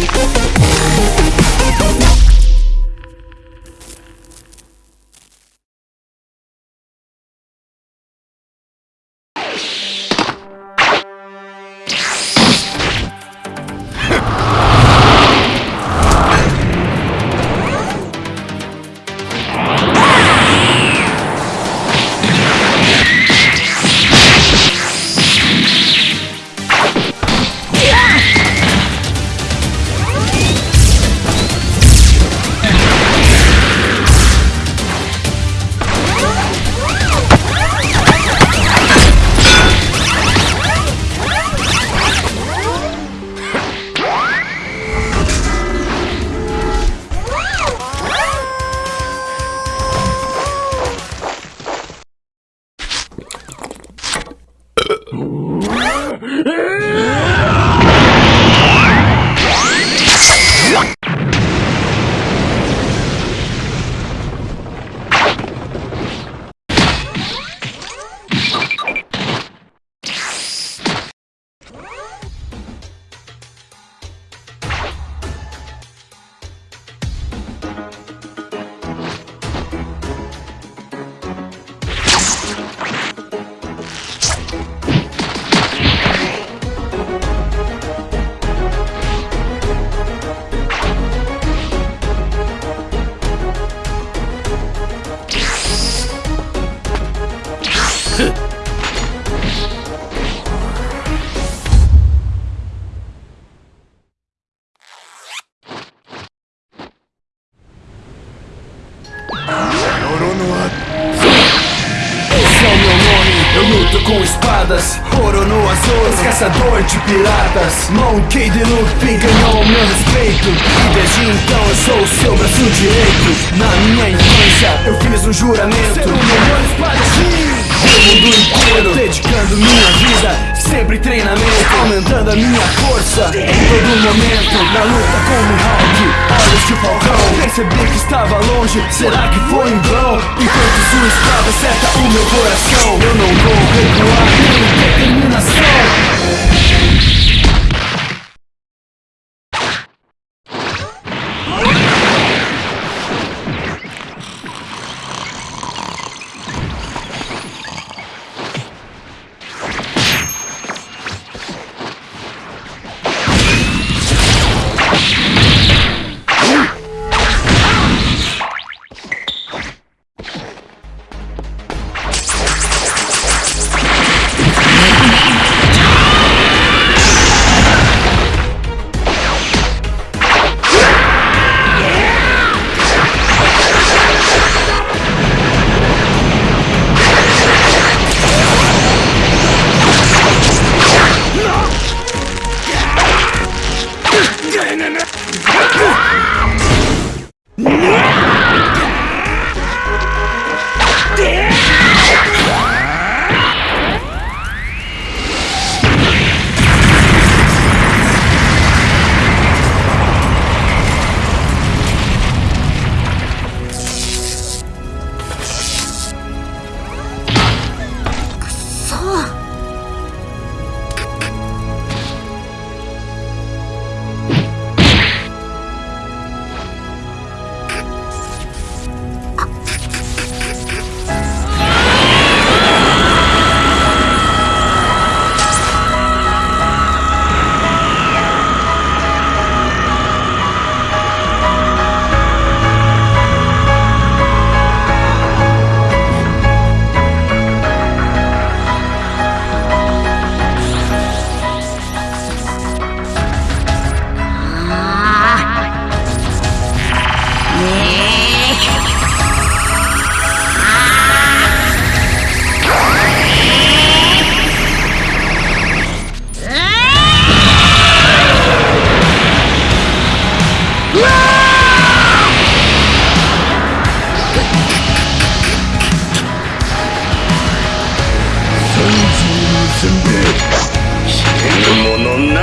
Thank you. Espadas Ouro no azul, caçador de piratas. Monkey D. Luffy ganhou meu respeito. E desde então eu sou o seu braço direito. Na minha infância eu fiz um juramento. Ser o melhor espadachim do mundo inteiro Dedicando minha vida, sempre treinamento Aumentando a minha força. Em todo momento Na luta com o Mihawk, olhos de falcão Percebi que estava longe, será que foi em vão? Enquanto sua espada acerta o meu coração. Eu não vou recuar, the sun.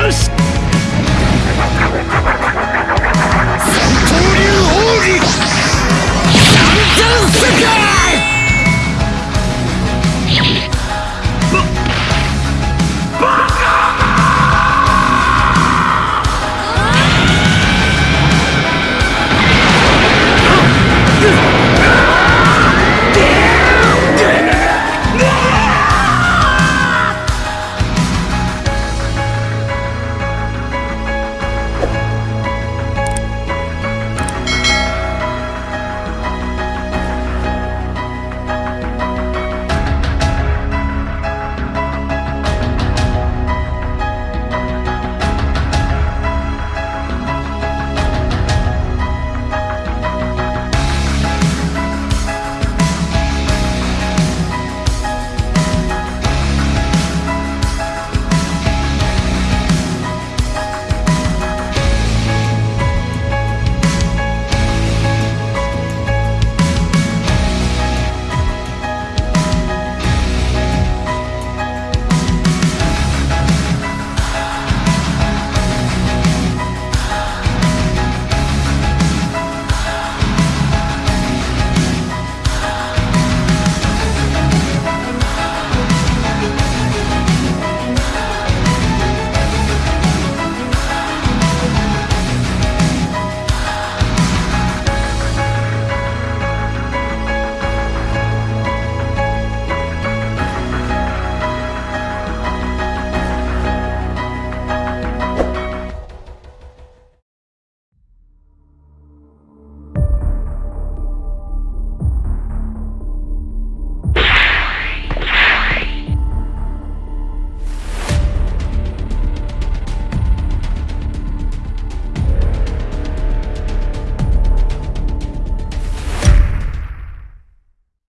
Ghost!